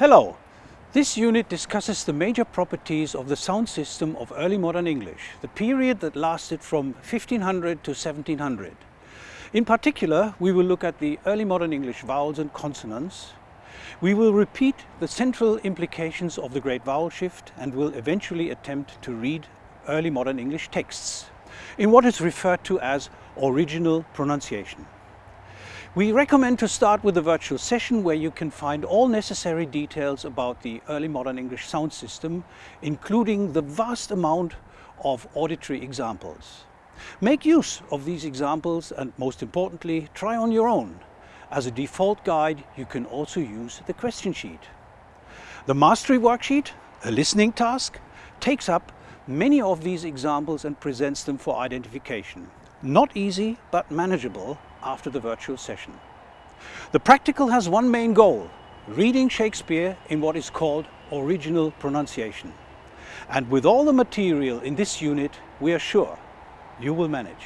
Hello! This unit discusses the major properties of the sound system of early modern English, the period that lasted from 1500 to 1700. In particular, we will look at the early modern English vowels and consonants. We will repeat the central implications of the Great Vowel Shift and will eventually attempt to read early modern English texts in what is referred to as original pronunciation. We recommend to start with a virtual session where you can find all necessary details about the early modern English sound system, including the vast amount of auditory examples. Make use of these examples and most importantly, try on your own. As a default guide, you can also use the question sheet. The mastery worksheet, a listening task, takes up many of these examples and presents them for identification. Not easy, but manageable after the virtual session. The practical has one main goal, reading Shakespeare in what is called original pronunciation. And with all the material in this unit, we are sure you will manage.